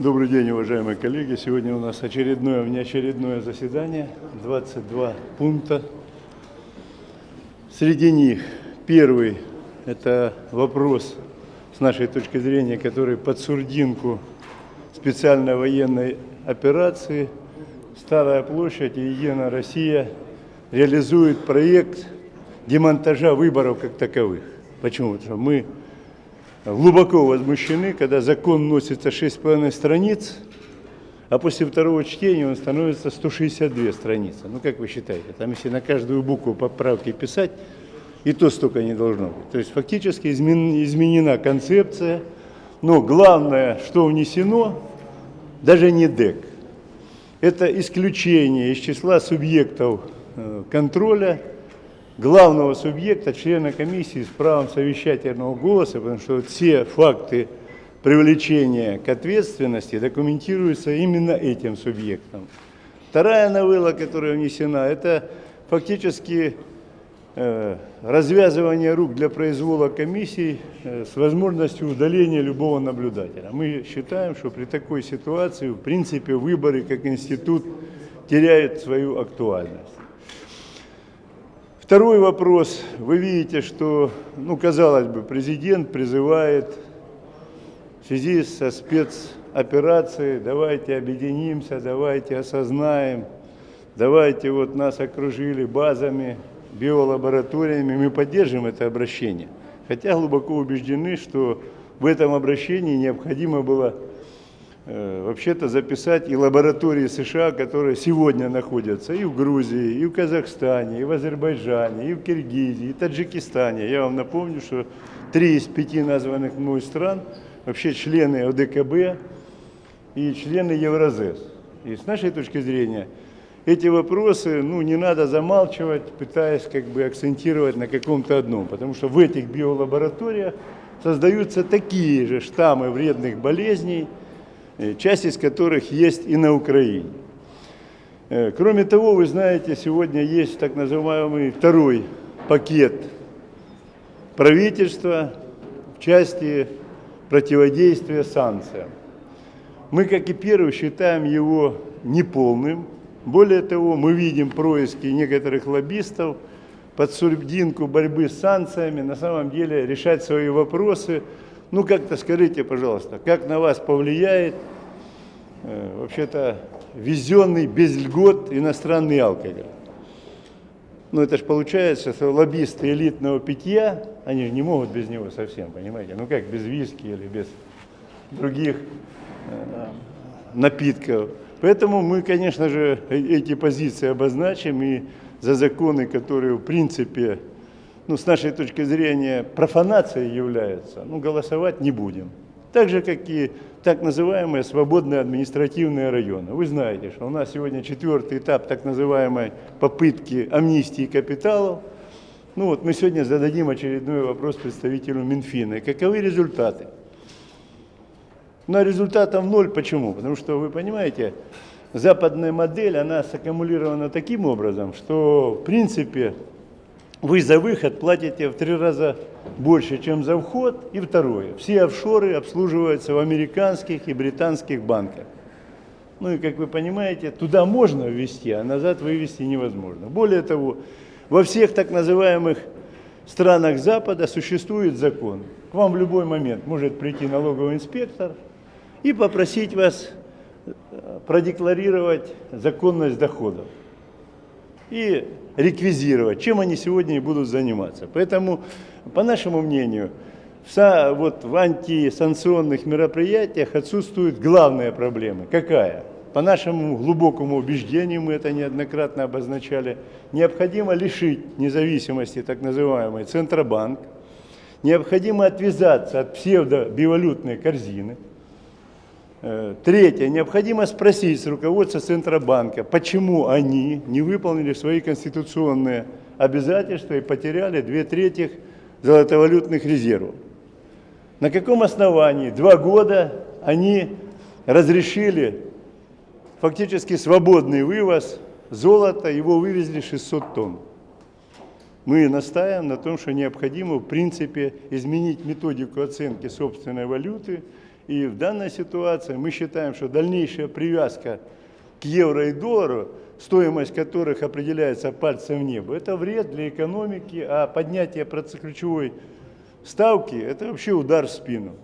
Добрый день, уважаемые коллеги. Сегодня у нас очередное, внеочередное заседание, 22 пункта. Среди них первый – это вопрос, с нашей точки зрения, который под сурдинку специальной военной операции «Старая площадь» и «Единая Россия» реализует проект демонтажа выборов как таковых. Почему? Потому что мы глубоко возмущены, когда закон носится 6,5 страниц, а после второго чтения он становится 162 страницы. Ну, как вы считаете, там если на каждую букву поправки писать, и то столько не должно быть. То есть фактически изменена концепция, но главное, что внесено, даже не ДЭК. Это исключение из числа субъектов э, контроля главного субъекта, члена комиссии с правом совещательного голоса, потому что все факты привлечения к ответственности документируются именно этим субъектом. Вторая новелла, которая внесена, это фактически э, развязывание рук для произвола комиссий э, с возможностью удаления любого наблюдателя. Мы считаем, что при такой ситуации, в принципе, выборы как институт теряют свою актуальность. Второй вопрос. Вы видите, что, ну, казалось бы, президент призывает в связи со спецоперацией, давайте объединимся, давайте осознаем, давайте вот нас окружили базами, биолабораториями, мы поддержим это обращение. Хотя глубоко убеждены, что в этом обращении необходимо было вообще-то записать и лаборатории США, которые сегодня находятся и в Грузии, и в Казахстане, и в Азербайджане, и в Киргизии, и Таджикистане. Я вам напомню, что три из пяти названных мной стран вообще члены ОДКБ и члены Евразес. И с нашей точки зрения эти вопросы ну, не надо замалчивать, пытаясь как бы акцентировать на каком-то одном, потому что в этих биолабораториях создаются такие же штаммы вредных болезней, Э, часть из которых есть и на Украине. Э, кроме того, вы знаете, сегодня есть так называемый второй пакет правительства в части противодействия санкциям. Мы, как и первый, считаем его неполным. Более того, мы видим происки некоторых лоббистов под сурдинку борьбы с санкциями на самом деле решать свои вопросы ну, как-то скажите, пожалуйста, как на вас повлияет э, вообще-то везенный без льгот иностранный алкоголь? Ну, это же получается, что лоббисты элитного питья, они же не могут без него совсем, понимаете? Ну, как без виски или без других э, напитков. Поэтому мы, конечно же, э, эти позиции обозначим и за законы, которые, в принципе, ну, с нашей точки зрения, профанацией является, ну, голосовать не будем. Так же, как и так называемые свободные административные районы. Вы знаете, что у нас сегодня четвертый этап так называемой попытки амнистии капиталов. Ну вот мы сегодня зададим очередной вопрос представителю Минфина. каковы результаты? Ну, а результатов ноль. Почему? Потому что, вы понимаете, западная модель, она саккумулирована таким образом, что, в принципе, вы за выход платите в три раза больше, чем за вход. И второе, все офшоры обслуживаются в американских и британских банках. Ну и, как вы понимаете, туда можно ввести, а назад вывести невозможно. Более того, во всех так называемых странах Запада существует закон. К вам в любой момент может прийти налоговый инспектор и попросить вас э, продекларировать законность доходов. И реквизировать, чем они сегодня и будут заниматься. Поэтому, по нашему мнению, вся, вот, в антисанкционных мероприятиях отсутствует главная проблема. Какая? По нашему глубокому убеждению, мы это неоднократно обозначали, необходимо лишить независимости так называемый Центробанк, необходимо отвязаться от псевдобивалютной корзины, третье. Необходимо спросить с руководства Центробанка, почему они не выполнили свои конституционные обязательства и потеряли две трети золотовалютных резервов. На каком основании два года они разрешили фактически свободный вывоз золота, его вывезли 600 тонн. Мы настаиваем на том, что необходимо в принципе изменить методику оценки собственной валюты И в данной ситуации мы считаем, что дальнейшая привязка к евро и доллару, стоимость которых определяется пальцем в небо, это вред для экономики, а поднятие ключевой ставки – это вообще удар в спину.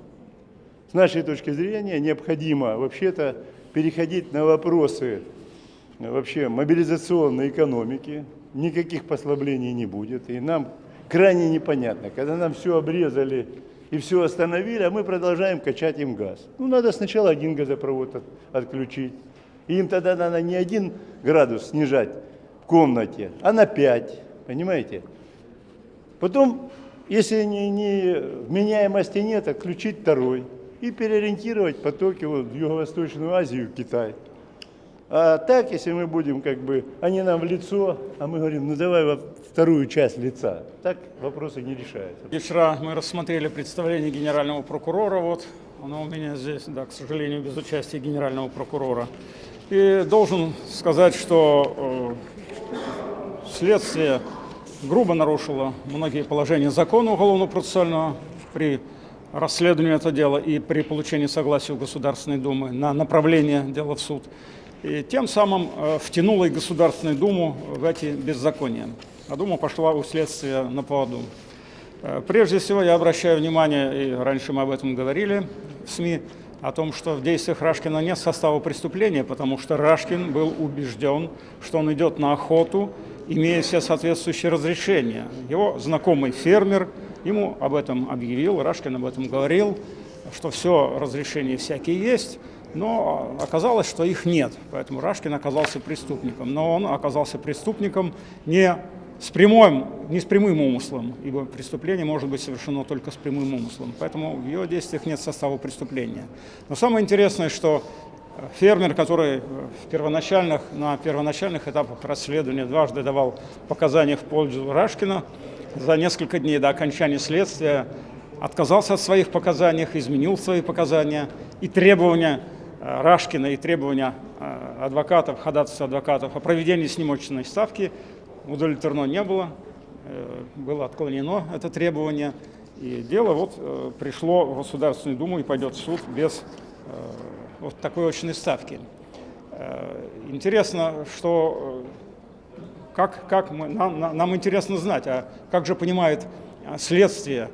С нашей точки зрения необходимо вообще-то переходить на вопросы вообще мобилизационной экономики, никаких послаблений не будет. И нам крайне непонятно, когда нам все обрезали и все остановили, а мы продолжаем качать им газ. Ну, надо сначала один газопровод от, отключить. И им тогда надо не один градус снижать в комнате, а на 5, понимаете? Потом, если не, не вменяемости нет, отключить второй и переориентировать потоки вот, в Юго-Восточную Азию, Китай. А так, если мы будем как бы, они нам в лицо, а мы говорим, ну давай во вторую часть лица, так вопросы не решаются. Вчера мы рассмотрели представление генерального прокурора, вот оно у меня здесь, да, к сожалению, без участия генерального прокурора. И должен сказать, что э, следствие грубо нарушило многие положения закона уголовно-процессуального при расследовании этого дела и при получении согласия у Государственной Думы на направление дела в суд и тем самым э, втянула и Государственную Думу в эти беззакония. А Дума пошла у следствия на поводу. Э, прежде всего я обращаю внимание, и раньше мы об этом говорили в СМИ, о том, что в действиях Рашкина нет состава преступления, потому что Рашкин был убежден, что он идет на охоту, имея все соответствующие разрешения. Его знакомый фермер ему об этом объявил, Рашкин об этом говорил, что все разрешения всякие есть, но оказалось, что их нет, поэтому Рашкин оказался преступником. Но он оказался преступником не с прямым, не с прямым умыслом, ибо преступление может быть совершено только с прямым умыслом, поэтому в его действиях нет состава преступления. Но самое интересное, что фермер, который в первоначальных, на первоначальных этапах расследования дважды давал показания в пользу Рашкина, за несколько дней до окончания следствия отказался от своих показаний, изменил свои показания и требования Э, Рашкина и требования э, адвокатов, ходатайства адвокатов о проведении снимочной ставки удовлетворено не было, э, было отклонено это требование, и дело вот пришло в Государственную Думу и пойдет в суд без вот такой очной ставки. Интересно, что как, как мы, нам, нам интересно знать, а как же понимает следствие,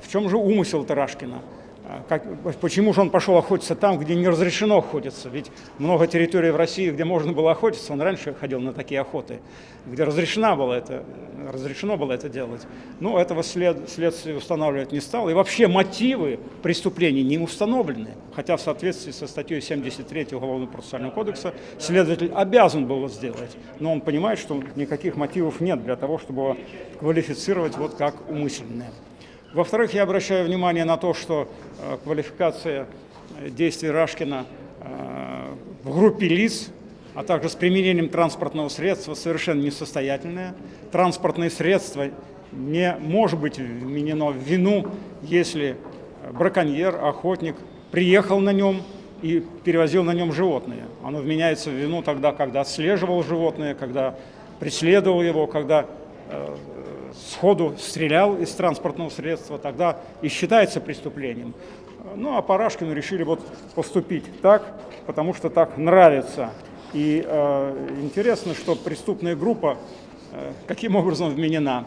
в чем же умысел Тарашкина? А как, почему же он пошел охотиться там, где не разрешено охотиться? Ведь много территорий в России, где можно было охотиться, он раньше ходил на такие охоты, где разрешено было это, разрешено было это делать. Но этого след, следствие устанавливать не стало. И вообще мотивы преступлений не установлены. Хотя в соответствии со статьей 73 Уголовного процессуального кодекса следователь обязан был сделать. Но он понимает, что никаких мотивов нет для того, чтобы квалифицировать вот как умышленное. Во-вторых, я обращаю внимание на то, что э, квалификация э, действий Рашкина э, в группе лиц, а также с применением транспортного средства совершенно несостоятельная. Транспортное средство не может быть вменено в вину, если браконьер, охотник приехал на нем и перевозил на нем животное. Оно вменяется в вину тогда, когда отслеживал животное, когда преследовал его, когда сходу стрелял из транспортного средства, тогда и считается преступлением. Ну, а Парашкину решили вот поступить так, потому что так нравится. И э, интересно, что преступная группа э, каким образом вменена.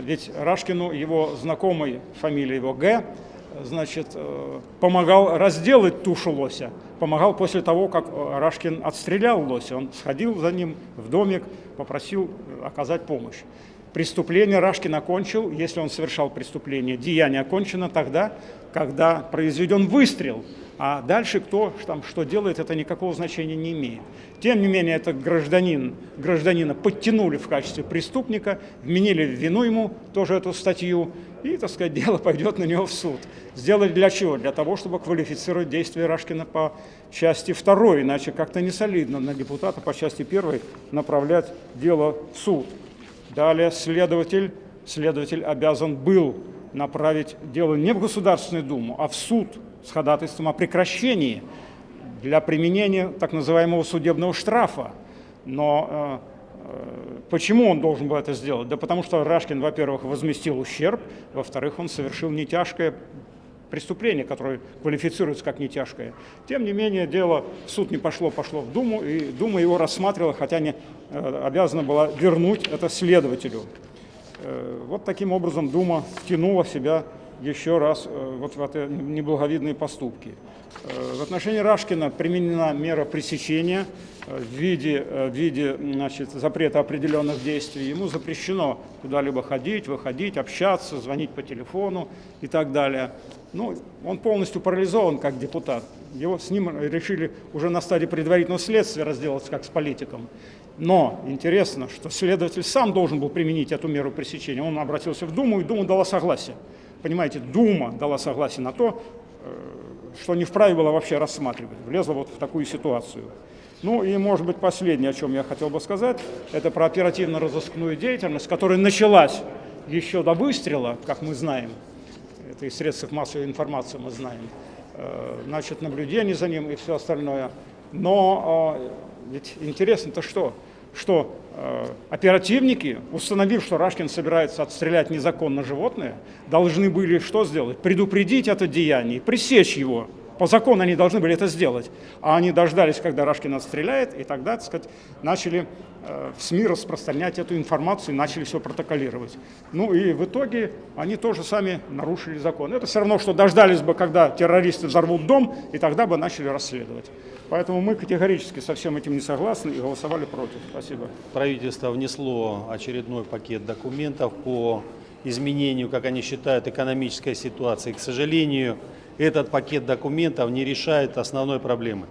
Ведь Рашкину его знакомый, фамилия его Г, значит, э, помогал разделать тушу лося. Помогал после того, как Рашкин отстрелял лося. Он сходил за ним в домик, попросил оказать помощь преступление Рашкин окончил, если он совершал преступление, деяние окончено тогда, когда произведен выстрел, а дальше кто там что делает, это никакого значения не имеет. Тем не менее, этот гражданин, гражданина подтянули в качестве преступника, вменили в вину ему тоже эту статью, и, так сказать, дело пойдет на него в суд. Сделали для чего? Для того, чтобы квалифицировать действия Рашкина по части второй, иначе как-то не солидно на депутата по части первой направлять дело в суд. Далее следователь, следователь обязан был направить дело не в Государственную Думу, а в суд с ходатайством о прекращении для применения так называемого судебного штрафа. Но э, э, почему он должен был это сделать? Да потому что Рашкин, во-первых, возместил ущерб, во-вторых, он совершил нетяжкое преступление, которое квалифицируется как нетяжкое. Тем не менее, дело в суд не пошло, пошло в Думу, и Дума его рассматривала, хотя не э, обязана была вернуть это следователю. Э, вот таким образом Дума втянула себя еще раз э, вот в эти неблаговидные поступки. В отношении Рашкина применена мера пресечения в виде, в виде значит, запрета определенных действий. Ему запрещено куда-либо ходить, выходить, общаться, звонить по телефону и так далее. Ну, он полностью парализован как депутат. Его с ним решили уже на стадии предварительного следствия разделаться как с политиком. Но интересно, что следователь сам должен был применить эту меру пресечения. Он обратился в Думу, и Дума дала согласие. Понимаете, Дума дала согласие на то, что не вправе было вообще рассматривать, влезла вот в такую ситуацию. Ну и, может быть, последнее, о чем я хотел бы сказать, это про оперативно-розыскную деятельность, которая началась еще до выстрела, как мы знаем, это из средств массовой информации мы знаем, э, значит, наблюдение за ним и все остальное. Но э, ведь интересно-то что? Что э, оперативники, установив, что Рашкин собирается отстрелять незаконно животное, должны были что сделать? Предупредить это деяние, пресечь его. По закону они должны были это сделать. А они дождались, когда Рашкин отстреляет, и тогда, так сказать, начали э, в СМИ распространять эту информацию начали все протоколировать. Ну и в итоге они тоже сами нарушили закон. Это все равно, что дождались бы, когда террористы взорвут дом, и тогда бы начали расследовать. Поэтому мы категорически со всем этим не согласны и голосовали против. Спасибо. Правительство внесло очередной пакет документов по изменению, как они считают, экономической ситуации. К сожалению, этот пакет документов не решает основной проблемы.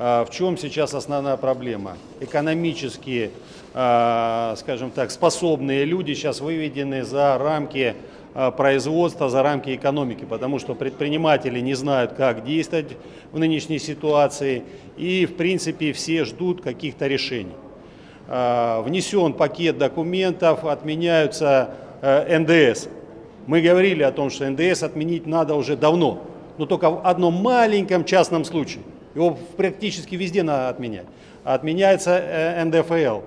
А, в чем сейчас основная проблема? Экономически, а, скажем так, способные люди сейчас выведены за рамки а, производства, за рамки экономики, потому что предприниматели не знают, как действовать в нынешней ситуации, и в принципе все ждут каких-то решений. Внесен пакет документов, отменяются НДС. Мы говорили о том, что НДС отменить надо уже давно, но только в одном маленьком частном случае. Его практически везде надо отменять. Отменяется э, НДФЛ,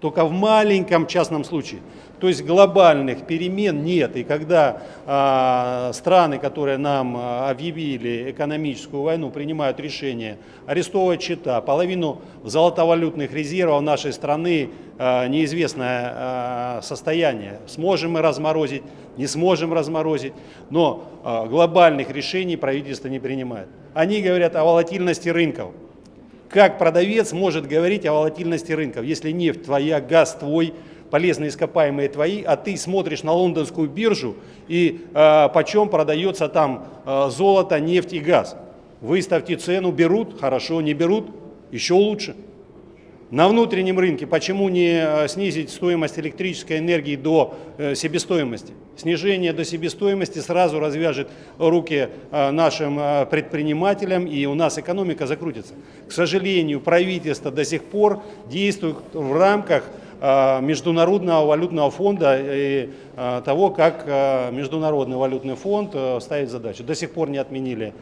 только в маленьком частном случае. То есть глобальных перемен нет. И когда э, страны, которые нам а, объявили экономическую войну, принимают решение арестовывать счета, половину золотовалютных резервов нашей страны э, неизвестное э, состояние. Сможем мы разморозить, не сможем разморозить. Но э, глобальных решений правительство не принимает. Они говорят о волатильности рынков. Как продавец может говорить о волатильности рынков, если нефть твоя, газ твой, полезные ископаемые твои, а ты смотришь на лондонскую биржу и э, почем продается там э, золото, нефть и газ. Выставьте цену, берут, хорошо, не берут, еще лучше. На внутреннем рынке почему не э, снизить стоимость электрической энергии до э, себестоимости? Снижение до себестоимости сразу развяжет руки э, нашим предпринимателям, и у нас экономика закрутится. К сожалению, правительство до сих пор действует в рамках Международного валютного фонда и э, того, как э, Международный валютный фонд ставит задачу. До сих пор не отменили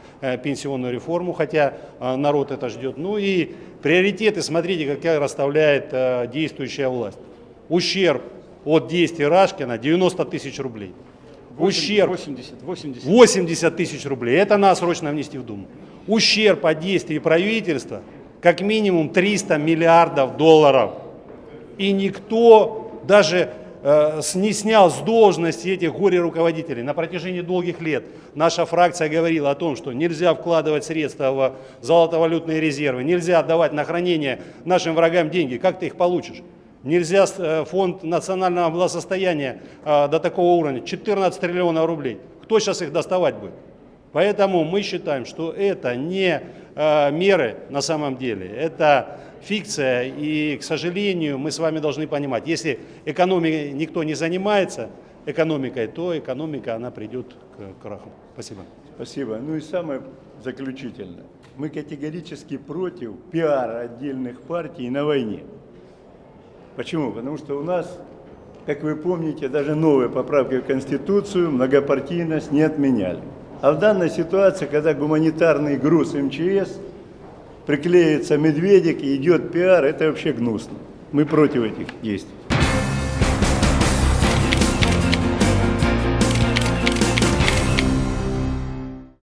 пенсионную реформу, хотя народ это ждет. Ну и приоритеты, смотрите, какая расставляет действующая власть. Ущерб от действий Рашкина 90 тысяч рублей. 80, Ущерб 80, 80. 80 тысяч рублей. Это надо срочно внести в Думу. Ущерб от действий правительства как минимум 300 миллиардов долларов и никто даже э, не снял с должности этих горе-руководителей. На протяжении долгих лет наша фракция говорила о том, что нельзя вкладывать средства в золотовалютные резервы, нельзя отдавать на хранение нашим врагам деньги. Как ты их получишь? Нельзя э, фонд национального благосостояния э, до такого уровня, 14 триллионов рублей. Кто сейчас их доставать будет? Поэтому мы считаем, что это не э, меры на самом деле, это фикция. И, к сожалению, мы с вами должны понимать, если экономикой никто не занимается, экономикой, то экономика, она придет к краху. Спасибо. Спасибо. Ну и самое заключительное. Мы категорически против пиара отдельных партий на войне. Почему? Потому что у нас, как вы помните, даже новые поправки в Конституцию многопартийность не отменяли. А в данной ситуации, когда гуманитарный груз МЧС, приклеится медведик и идет пиар, это вообще гнусно. Мы против этих действий.